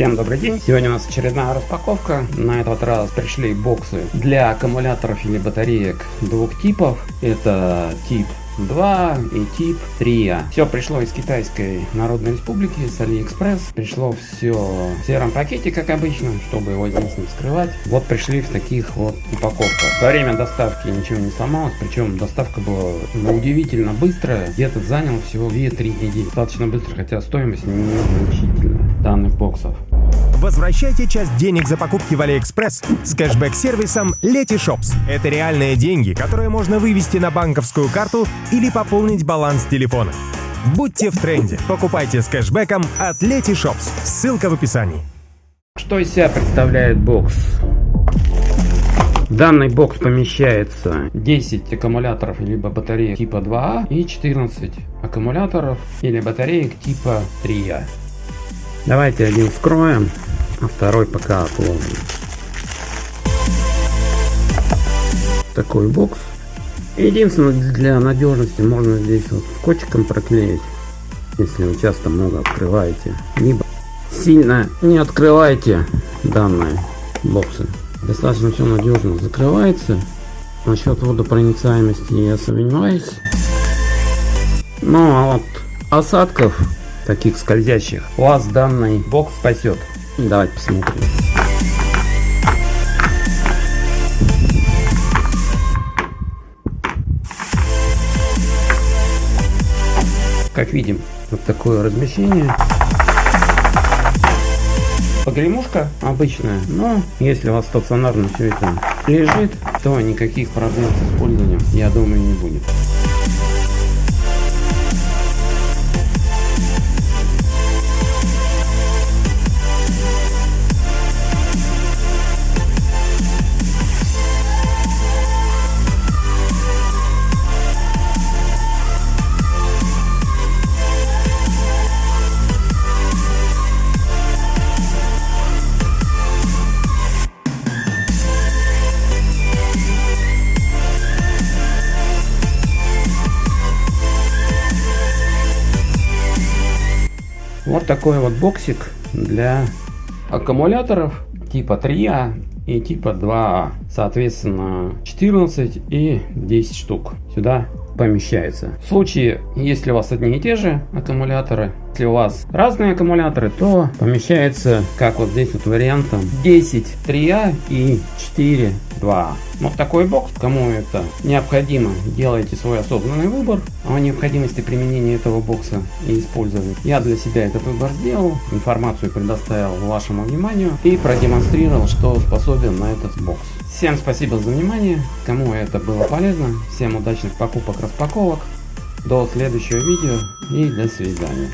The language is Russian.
Всем добрый день! Сегодня у нас очередная распаковка. На этот раз пришли боксы для аккумуляторов или батареек двух типов. Это тип 2 и тип 3. Все пришло из Китайской Народной Республики, с Алиэкспресс. Пришло все в сером пакете, как обычно, чтобы его здесь не вскрывать. Вот пришли в таких вот упаковках. Во время доставки ничего не сломалось, причем доставка была ну, удивительно быстрая. Где-то занял всего 2-3 недели. Достаточно быстро, хотя стоимость не значительная данных боксов. Возвращайте часть денег за покупки в Алиэкспресс с кэшбэк-сервисом Letyshops. Это реальные деньги, которые можно вывести на банковскую карту или пополнить баланс телефона. Будьте в тренде. Покупайте с кэшбэком от Letyshops. Ссылка в описании. Что из себя представляет бокс? Данный бокс помещается 10 аккумуляторов либо батареек типа 2А и 14 аккумуляторов или батареек типа 3А. Давайте один вскроем, а второй пока отложим. Такой бокс. Единственное, для надежности можно здесь вот скотчиком проклеить, если вы часто много открываете. Либо сильно не открывайте данные боксы. Достаточно все надежно закрывается. Насчет водопроницаемости я сомневаюсь. Ну а вот осадков таких скользящих, вас данный бокс спасет. Давайте посмотрим. Как видим, вот такое размещение. Погремушка обычная, но если у вас стационарно все это лежит, то никаких проблем с использованием, я думаю, не будет. Вот такой вот боксик для аккумуляторов типа 3А и типа 2А. Соответственно 14 и 10 штук сюда помещается. В случае, если у вас одни и те же аккумуляторы, если у вас разные аккумуляторы, то помещается, как вот здесь вот вариантом, 10 3А и 4 2А. Вот такой бокс, кому это необходимо, делайте свой осознанный выбор о необходимости применения этого бокса и использования. Я для себя этот выбор сделал, информацию предоставил вашему вниманию и продемонстрировал, что способен на этот бокс. Всем спасибо за внимание, кому это было полезно, всем удачных покупок, распаковок, до следующего видео и до свидания.